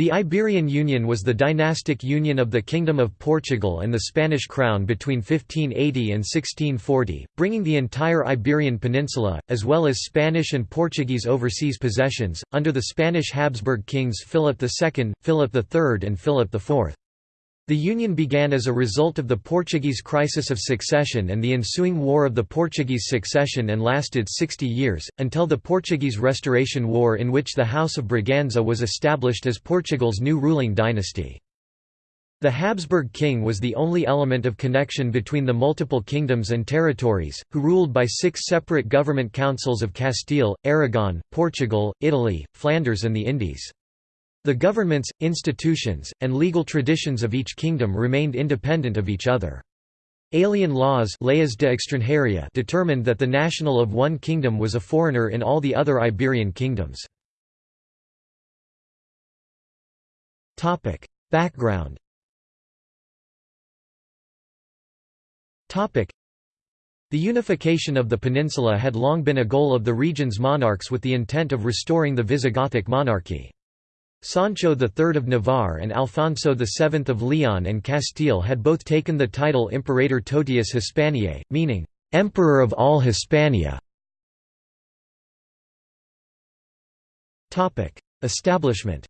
The Iberian Union was the dynastic union of the Kingdom of Portugal and the Spanish crown between 1580 and 1640, bringing the entire Iberian Peninsula, as well as Spanish and Portuguese overseas possessions, under the Spanish Habsburg kings Philip II, Philip III and Philip IV. The union began as a result of the Portuguese crisis of succession and the ensuing War of the Portuguese Succession and lasted 60 years, until the Portuguese Restoration War in which the House of Braganza was established as Portugal's new ruling dynasty. The Habsburg king was the only element of connection between the multiple kingdoms and territories, who ruled by six separate government councils of Castile, Aragon, Portugal, Italy, Flanders and the Indies. The governments, institutions, and legal traditions of each kingdom remained independent of each other. Alien laws de determined that the national of one kingdom was a foreigner in all the other Iberian kingdoms. Background The unification of the peninsula had long been a goal of the region's monarchs with the intent of restoring the Visigothic monarchy. Sancho III of Navarre and Alfonso VII of Leon and Castile had both taken the title Imperator Totius Hispaniae, meaning, "'Emperor of all Hispania". Establishment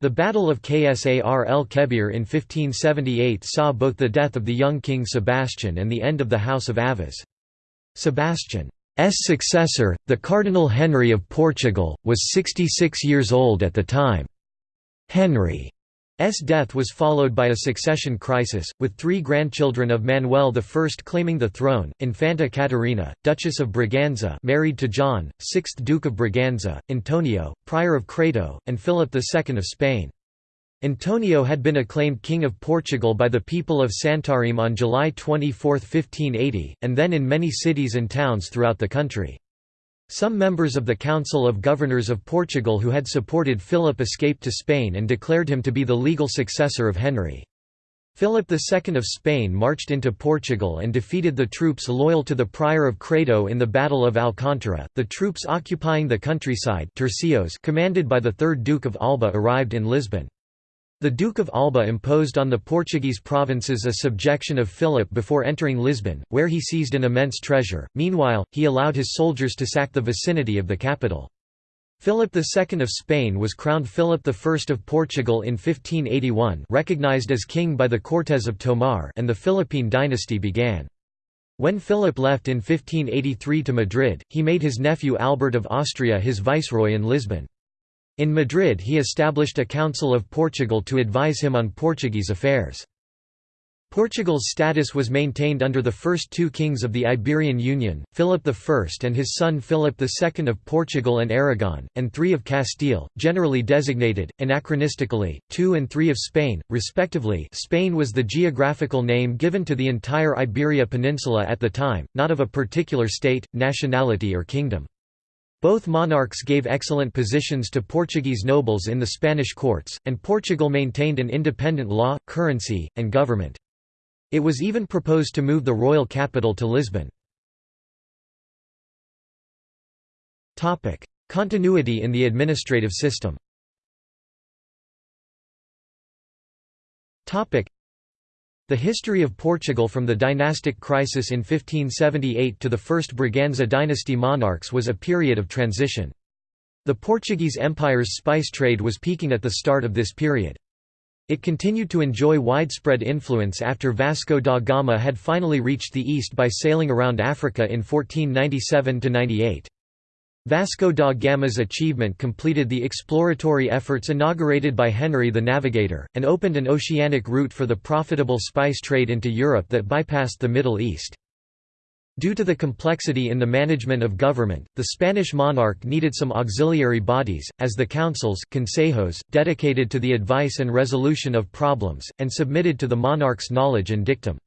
the Battle of Ksar el Kebir in 1578 saw both the death of the young king Sebastian and the end of the House of Aviz. Sebastian successor, the Cardinal Henry of Portugal, was 66 years old at the time. Henry's death was followed by a succession crisis, with three grandchildren of Manuel I claiming the throne, Infanta Catarina, Duchess of Braganza married to John, 6th Duke of Braganza, Antonio, Prior of Crato, and Philip II of Spain. Antonio had been acclaimed King of Portugal by the people of Santarém on July 24, 1580, and then in many cities and towns throughout the country. Some members of the Council of Governors of Portugal who had supported Philip escaped to Spain and declared him to be the legal successor of Henry. Philip II of Spain marched into Portugal and defeated the troops loyal to the Prior of Crato in the Battle of Alcántara. The troops occupying the countryside tercios commanded by the 3rd Duke of Alba arrived in Lisbon. The Duke of Alba imposed on the Portuguese provinces a subjection of Philip before entering Lisbon, where he seized an immense treasure. Meanwhile, he allowed his soldiers to sack the vicinity of the capital. Philip II of Spain was crowned Philip I of Portugal in 1581 recognized as king by the Cortes of Tomar and the Philippine dynasty began. When Philip left in 1583 to Madrid, he made his nephew Albert of Austria his viceroy in Lisbon. In Madrid he established a Council of Portugal to advise him on Portuguese affairs. Portugal's status was maintained under the first two kings of the Iberian Union, Philip I and his son Philip II of Portugal and Aragon, and three of Castile, generally designated, anachronistically, two and three of Spain, respectively Spain was the geographical name given to the entire Iberia Peninsula at the time, not of a particular state, nationality or kingdom. Both monarchs gave excellent positions to Portuguese nobles in the Spanish courts, and Portugal maintained an independent law, currency, and government. It was even proposed to move the royal capital to Lisbon. Continuity in the administrative system the history of Portugal from the dynastic crisis in 1578 to the first Braganza dynasty monarchs was a period of transition. The Portuguese Empire's spice trade was peaking at the start of this period. It continued to enjoy widespread influence after Vasco da Gama had finally reached the east by sailing around Africa in 1497–98. Vasco da Gama's achievement completed the exploratory efforts inaugurated by Henry the Navigator, and opened an oceanic route for the profitable spice trade into Europe that bypassed the Middle East. Due to the complexity in the management of government, the Spanish monarch needed some auxiliary bodies, as the councils consejos, dedicated to the advice and resolution of problems, and submitted to the monarch's knowledge and dictum.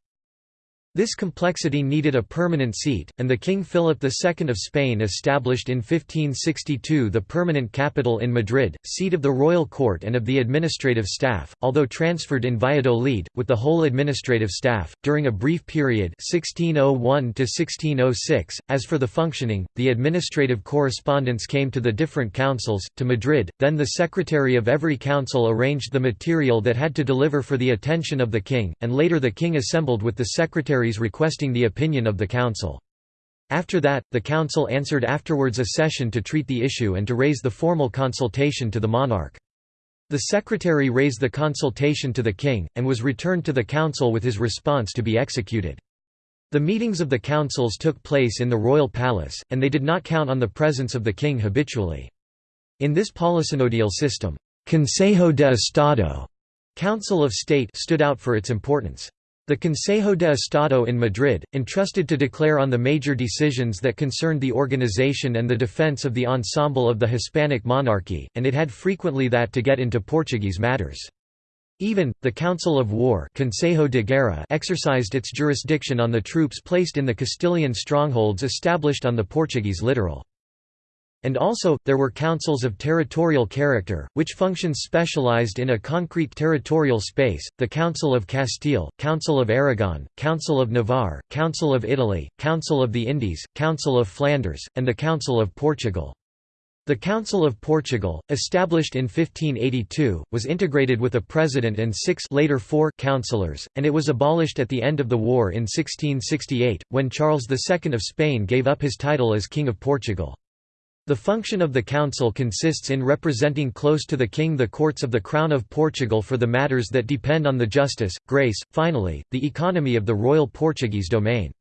This complexity needed a permanent seat, and the King Philip II of Spain established in 1562 the permanent capital in Madrid, seat of the royal court and of the administrative staff, although transferred in Valladolid, with the whole administrative staff, during a brief period 1601 .As for the functioning, the administrative correspondence came to the different councils, to Madrid, then the secretary of every council arranged the material that had to deliver for the attention of the king, and later the king assembled with the secretary requesting the opinion of the council. After that, the council answered afterwards a session to treat the issue and to raise the formal consultation to the monarch. The secretary raised the consultation to the king, and was returned to the council with his response to be executed. The meetings of the councils took place in the royal palace, and they did not count on the presence of the king habitually. In this polysynodial system, Consejo de Estado Council of State stood out for its importance. The Consejo de Estado in Madrid, entrusted to declare on the major decisions that concerned the organization and the defense of the ensemble of the Hispanic monarchy, and it had frequently that to get into Portuguese matters. Even, the Council of War Consejo de Guerra exercised its jurisdiction on the troops placed in the Castilian strongholds established on the Portuguese littoral. And also, there were councils of territorial character, which functions specialized in a concrete territorial space, the Council of Castile, Council of Aragon, Council of Navarre, Council of Italy, Council of the Indies, Council of Flanders, and the Council of Portugal. The Council of Portugal, established in 1582, was integrated with a president and six later four councillors, and it was abolished at the end of the war in 1668, when Charles II of Spain gave up his title as King of Portugal. The function of the Council consists in representing close to the King the courts of the Crown of Portugal for the matters that depend on the justice, grace, finally, the economy of the royal Portuguese domain.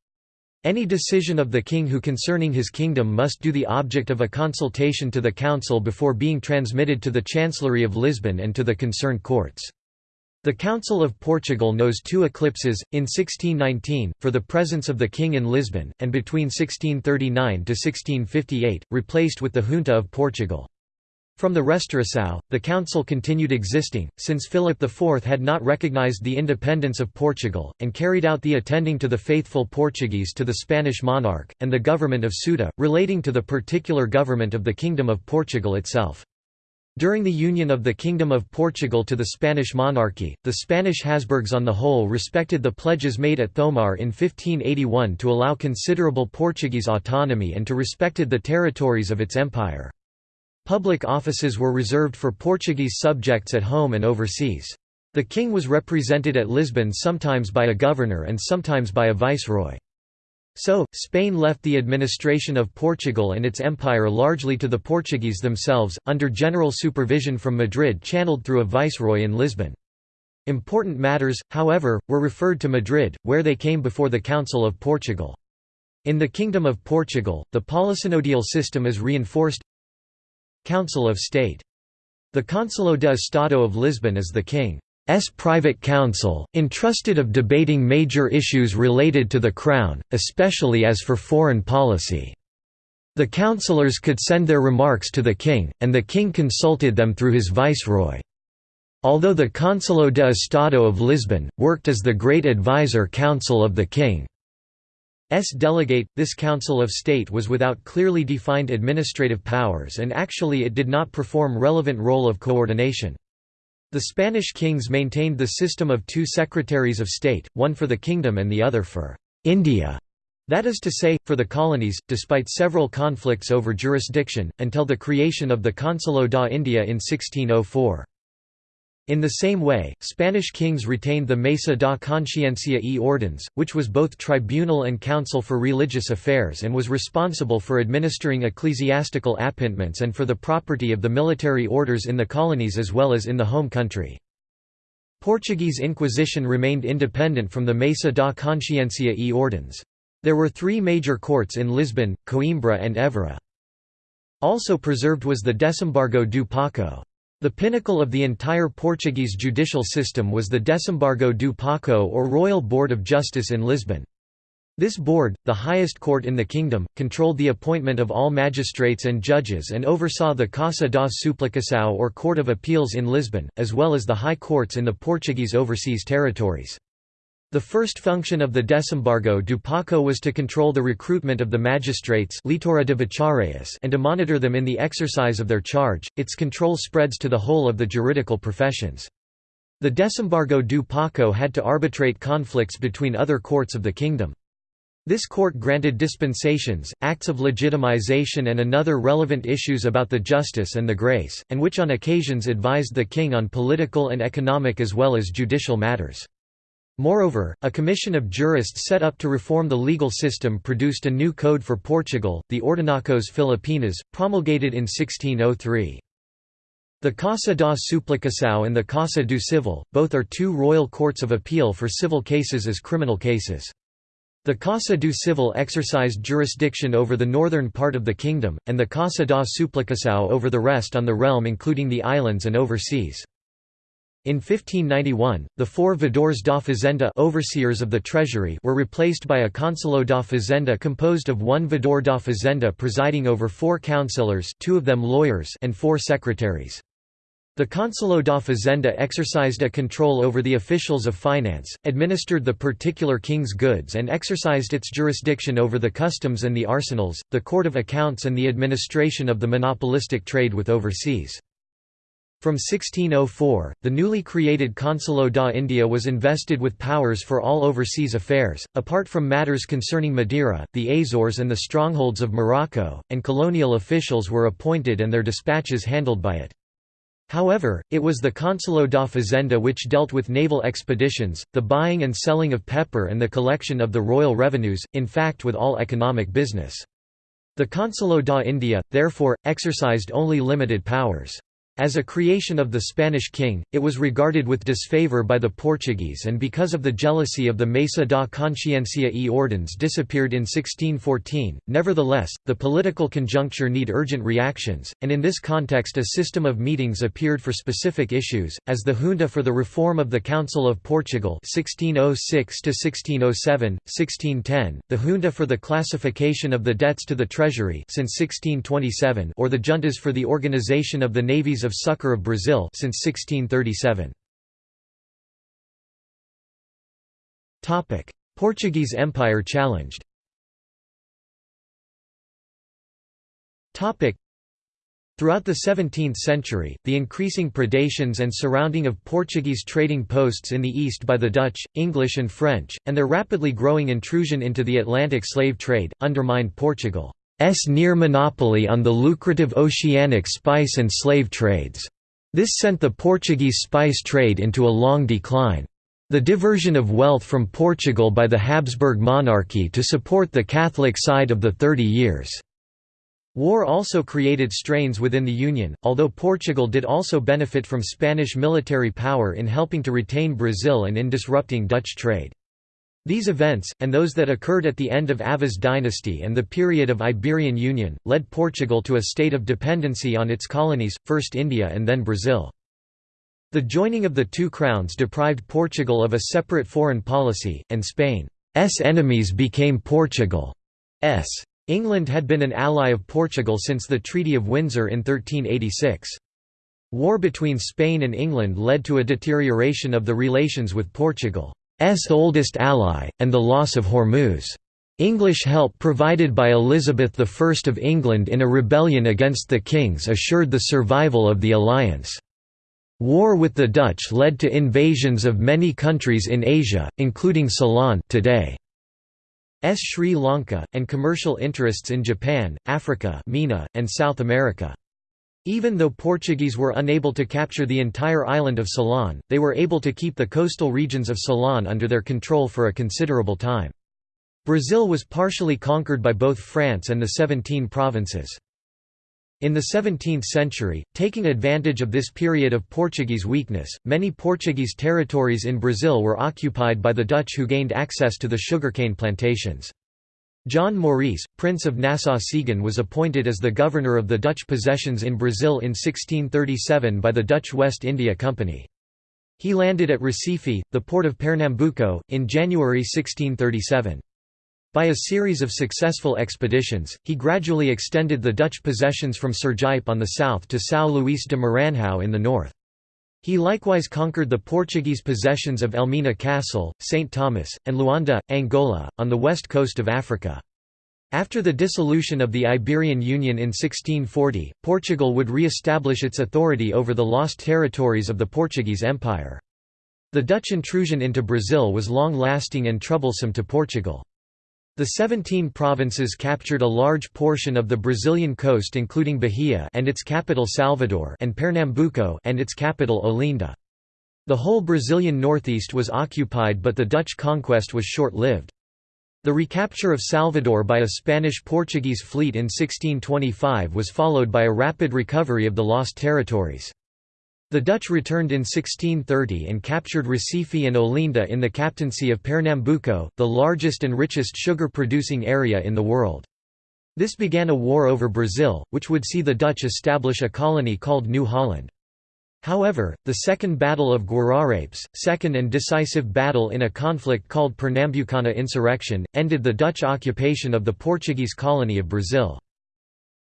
Any decision of the king who concerning his kingdom must do the object of a consultation to the council before being transmitted to the Chancellery of Lisbon and to the concerned courts. The Council of Portugal knows two eclipses, in 1619, for the presence of the king in Lisbon, and between 1639 to 1658, replaced with the Junta of Portugal. From the Restauração, the council continued existing, since Philip IV had not recognized the independence of Portugal, and carried out the attending to the faithful Portuguese to the Spanish monarch, and the government of Ceuta, relating to the particular government of the Kingdom of Portugal itself. During the union of the Kingdom of Portugal to the Spanish monarchy, the Spanish Habsburgs on the whole respected the pledges made at Thomar in 1581 to allow considerable Portuguese autonomy and to respected the territories of its empire. Public offices were reserved for Portuguese subjects at home and overseas. The king was represented at Lisbon sometimes by a governor and sometimes by a viceroy. So, Spain left the administration of Portugal and its empire largely to the Portuguese themselves, under general supervision from Madrid channeled through a viceroy in Lisbon. Important matters, however, were referred to Madrid, where they came before the Council of Portugal. In the Kingdom of Portugal, the polysynodial system is reinforced Council of State. The Conselho de Estado of Lisbon is the king. S private council, entrusted of debating major issues related to the Crown, especially as for foreign policy. The councillors could send their remarks to the king, and the king consulted them through his viceroy. Although the Conselho de Estado of Lisbon, worked as the great advisor council of the king. S delegate, this Council of State was without clearly defined administrative powers and actually it did not perform relevant role of coordination. The Spanish kings maintained the system of two secretaries of state, one for the kingdom and the other for India, that is to say, for the colonies, despite several conflicts over jurisdiction, until the creation of the Conselho da India in 1604. In the same way, Spanish kings retained the Mesa da Consciencia e Ordens, which was both tribunal and council for religious affairs and was responsible for administering ecclesiastical appointments and for the property of the military orders in the colonies as well as in the home country. Portuguese Inquisition remained independent from the Mesa da Consciencia e Ordens. There were three major courts in Lisbon, Coimbra and Évora. Also preserved was the Desembargo do Paco. The pinnacle of the entire Portuguese judicial system was the Desembargo do Paco or Royal Board of Justice in Lisbon. This board, the highest court in the kingdom, controlled the appointment of all magistrates and judges and oversaw the Casa da Suplicação or Court of Appeals in Lisbon, as well as the high courts in the Portuguese overseas territories. The first function of the Desembargo do Paco was to control the recruitment of the magistrates and to monitor them in the exercise of their charge. Its control spreads to the whole of the juridical professions. The Desembargo do Paco had to arbitrate conflicts between other courts of the kingdom. This court granted dispensations, acts of legitimization and another relevant issues about the justice and the grace, and which on occasions advised the king on political and economic as well as judicial matters. Moreover, a commission of jurists set up to reform the legal system produced a new code for Portugal, the Ordenacos Filipinas, promulgated in 1603. The Casa da Suplicação and the Casa do Civil, both are two royal courts of appeal for civil cases as criminal cases. The Casa do Civil exercised jurisdiction over the northern part of the kingdom, and the Casa da Suplicação over the rest on the realm including the islands and overseas. In 1591, the four vedores da fazenda overseers of the treasury were replaced by a conselho da fazenda composed of one vedor da fazenda presiding over four councillors two of them lawyers and four secretaries. The Conselho da Fazenda exercised a control over the officials of finance, administered the particular king's goods and exercised its jurisdiction over the customs and the arsenals, the court of accounts and the administration of the monopolistic trade with overseas. From 1604, the newly created Conselho da India was invested with powers for all overseas affairs, apart from matters concerning Madeira, the Azores and the strongholds of Morocco, and colonial officials were appointed and their dispatches handled by it. However, it was the Conselho da Fazenda which dealt with naval expeditions, the buying and selling of pepper and the collection of the royal revenues, in fact with all economic business. The Conselho da India, therefore, exercised only limited powers. As a creation of the Spanish king, it was regarded with disfavor by the Portuguese and because of the jealousy of the Mesa da Consciencia e Ordens disappeared in 1614. Nevertheless, the political conjuncture need urgent reactions, and in this context a system of meetings appeared for specific issues, as the Junta for the Reform of the Council of Portugal 1606–1607, 1610, the Junta for the Classification of the Debts to the Treasury since 1627 or the Juntas for the Organization of the Navies of Succor of Brazil since 1637. Topic: Portuguese Empire challenged. Topic: Throughout the 17th century, the increasing predations and surrounding of Portuguese trading posts in the east by the Dutch, English and French, and their rapidly growing intrusion into the Atlantic slave trade, undermined Portugal. S near monopoly on the lucrative oceanic spice and slave trades. This sent the Portuguese spice trade into a long decline. The diversion of wealth from Portugal by the Habsburg monarchy to support the Catholic side of the Thirty Years' War also created strains within the Union, although Portugal did also benefit from Spanish military power in helping to retain Brazil and in disrupting Dutch trade. These events, and those that occurred at the end of Aviz's dynasty and the period of Iberian Union, led Portugal to a state of dependency on its colonies, first India and then Brazil. The joining of the two crowns deprived Portugal of a separate foreign policy, and Spain's enemies became Portugal's. England had been an ally of Portugal since the Treaty of Windsor in 1386. War between Spain and England led to a deterioration of the relations with Portugal. Oldest ally, and the loss of Hormuz. English help provided by Elizabeth I of England in a rebellion against the kings assured the survival of the alliance. War with the Dutch led to invasions of many countries in Asia, including Ceylon today. S Sri Lanka, and commercial interests in Japan, Africa Mina, and South America. Even though Portuguese were unable to capture the entire island of Ceylon, they were able to keep the coastal regions of Ceylon under their control for a considerable time. Brazil was partially conquered by both France and the Seventeen Provinces. In the 17th century, taking advantage of this period of Portuguese weakness, many Portuguese territories in Brazil were occupied by the Dutch who gained access to the sugarcane plantations. John Maurice, Prince of Nassau-Siegen was appointed as the governor of the Dutch possessions in Brazil in 1637 by the Dutch West India Company. He landed at Recife, the port of Pernambuco, in January 1637. By a series of successful expeditions, he gradually extended the Dutch possessions from Sergipe on the south to São Luís de Maranhão in the north. He likewise conquered the Portuguese possessions of Elmina Castle, St. Thomas, and Luanda, Angola, on the west coast of Africa. After the dissolution of the Iberian Union in 1640, Portugal would re-establish its authority over the lost territories of the Portuguese Empire. The Dutch intrusion into Brazil was long-lasting and troublesome to Portugal. The 17 provinces captured a large portion of the Brazilian coast including Bahia and its capital Salvador and Pernambuco and its capital Olinda. The whole Brazilian northeast was occupied but the Dutch conquest was short-lived. The recapture of Salvador by a Spanish-Portuguese fleet in 1625 was followed by a rapid recovery of the lost territories. The Dutch returned in 1630 and captured Recife and Olinda in the captaincy of Pernambuco, the largest and richest sugar-producing area in the world. This began a war over Brazil, which would see the Dutch establish a colony called New Holland. However, the Second Battle of Guararapes, second and decisive battle in a conflict called Pernambucana insurrection, ended the Dutch occupation of the Portuguese colony of Brazil.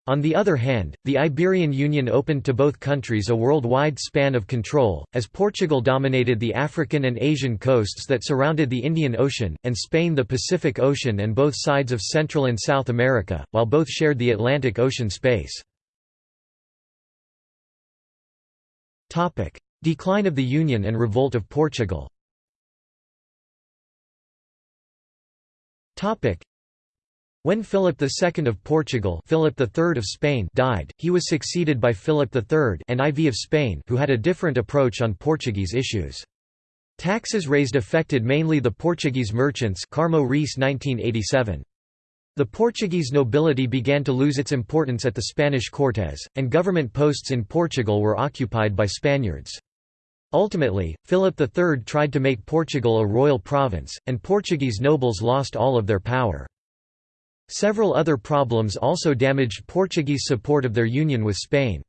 On the other hand, the Iberian Union opened to both countries a worldwide span of control, as Portugal dominated the African and Asian coasts that surrounded the Indian Ocean, and Spain the Pacific Ocean and both sides of Central and South America, while both shared the Atlantic Ocean space. Decline of the Union and revolt of Portugal when Philip II of Portugal Philip III of Spain died, he was succeeded by Philip III and IV of Spain who had a different approach on Portuguese issues. Taxes raised affected mainly the Portuguese merchants Carmo Reis 1987. The Portuguese nobility began to lose its importance at the Spanish Cortes, and government posts in Portugal were occupied by Spaniards. Ultimately, Philip III tried to make Portugal a royal province, and Portuguese nobles lost all of their power. Several other problems also damaged Portuguese support of their union with Spain.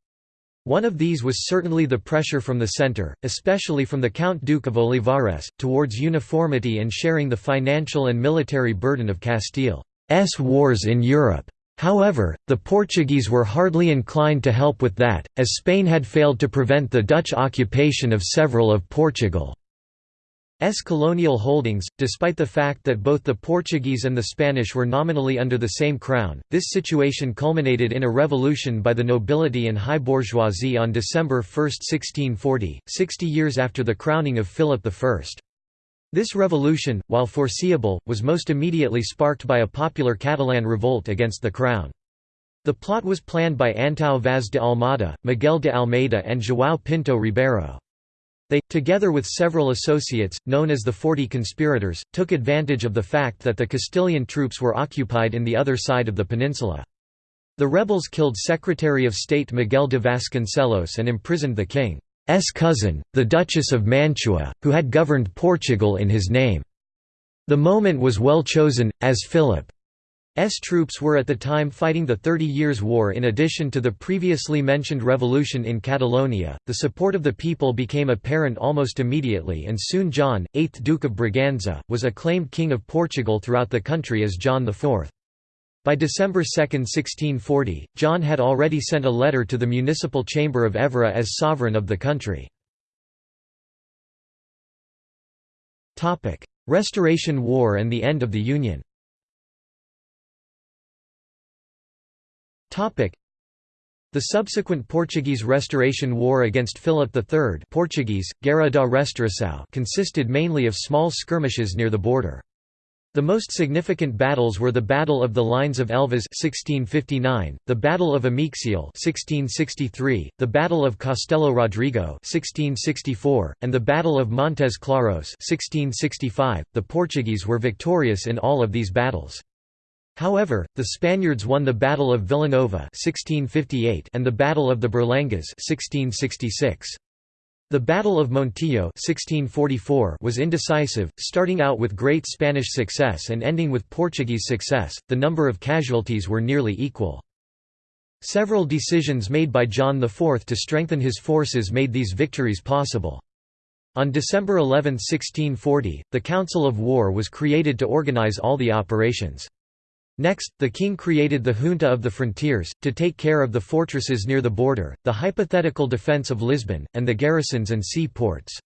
One of these was certainly the pressure from the centre, especially from the Count Duke of Olivares, towards uniformity and sharing the financial and military burden of Castile's wars in Europe. However, the Portuguese were hardly inclined to help with that, as Spain had failed to prevent the Dutch occupation of several of Portugal. S colonial holdings, despite the fact that both the Portuguese and the Spanish were nominally under the same crown. This situation culminated in a revolution by the nobility and high bourgeoisie on December 1, 1640, 60 years after the crowning of Philip I. This revolution, while foreseeable, was most immediately sparked by a popular Catalan revolt against the crown. The plot was planned by Antão Vaz de Almada, Miguel de Almeida and João Pinto Ribeiro. They, together with several associates, known as the Forty Conspirators, took advantage of the fact that the Castilian troops were occupied in the other side of the peninsula. The rebels killed Secretary of State Miguel de Vasconcelos and imprisoned the king's cousin, the Duchess of Mantua, who had governed Portugal in his name. The moment was well chosen, as Philip S troops were at the time fighting the Thirty Years' War in addition to the previously mentioned revolution in Catalonia. The support of the people became apparent almost immediately and soon John, 8th Duke of Braganza, was acclaimed King of Portugal throughout the country as John IV. By December 2, 1640, John had already sent a letter to the municipal chamber of Évora as sovereign of the country. Restoration War and the end of the Union The subsequent Portuguese Restoration War against Philip III Portuguese, Guerra da Restauração consisted mainly of small skirmishes near the border. The most significant battles were the Battle of the Lines of Elvas 1659, the Battle of Ameixial 1663, the Battle of Castelo Rodrigo 1664, and the Battle of Montes Claros 1665. .The Portuguese were victorious in all of these battles. However, the Spaniards won the Battle of Villanova 1658 and the Battle of the Berlengas 1666. The Battle of Montijo 1644 was indecisive, starting out with great Spanish success and ending with Portuguese success. The number of casualties were nearly equal. Several decisions made by John IV to strengthen his forces made these victories possible. On December 11, 1640, the Council of War was created to organize all the operations. Next, the king created the Junta of the Frontiers, to take care of the fortresses near the border, the hypothetical defence of Lisbon, and the garrisons and sea ports.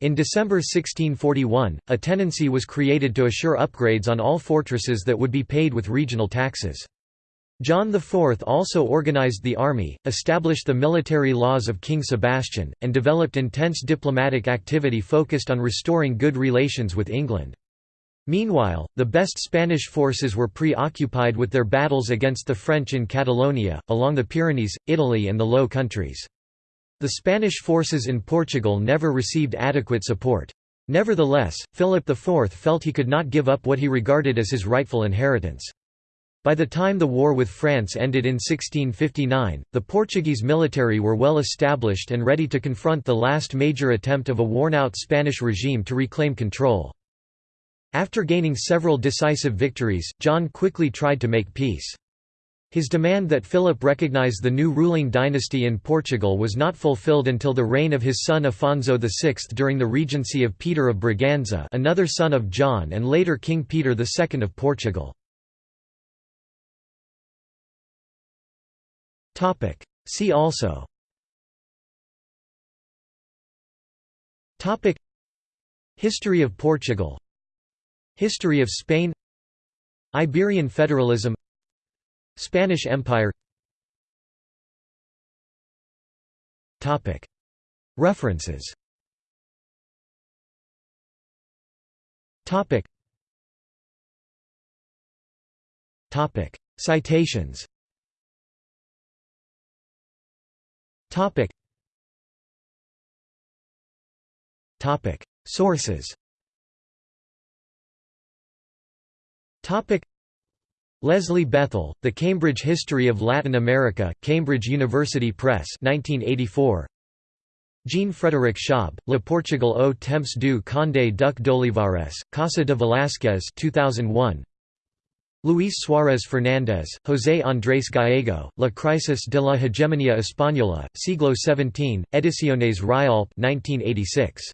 In December 1641, a tenancy was created to assure upgrades on all fortresses that would be paid with regional taxes. John IV also organized the army, established the military laws of King Sebastian, and developed intense diplomatic activity focused on restoring good relations with England. Meanwhile, the best Spanish forces were preoccupied with their battles against the French in Catalonia, along the Pyrenees, Italy and the Low Countries. The Spanish forces in Portugal never received adequate support. Nevertheless, Philip IV felt he could not give up what he regarded as his rightful inheritance. By the time the war with France ended in 1659, the Portuguese military were well established and ready to confront the last major attempt of a worn-out Spanish regime to reclaim control. After gaining several decisive victories, John quickly tried to make peace. His demand that Philip recognize the new ruling dynasty in Portugal was not fulfilled until the reign of his son Afonso VI during the regency of Peter of Braganza another son of John and later King Peter II of Portugal. See also History of Portugal History of Spain. Iberian federalism. Spanish Empire. References. Citations. Sources Leslie Bethell, The Cambridge History of Latin America, Cambridge University Press 1984. Jean-Frédéric Schaub, Le Portugal au temps du Conde Duc d'Olivares, Casa de Velázquez 2001. Luis Suárez Fernández, José Andrés Gallego, La crisis de la hegemonía española, siglo XVII, Ediciones Rialp 1986.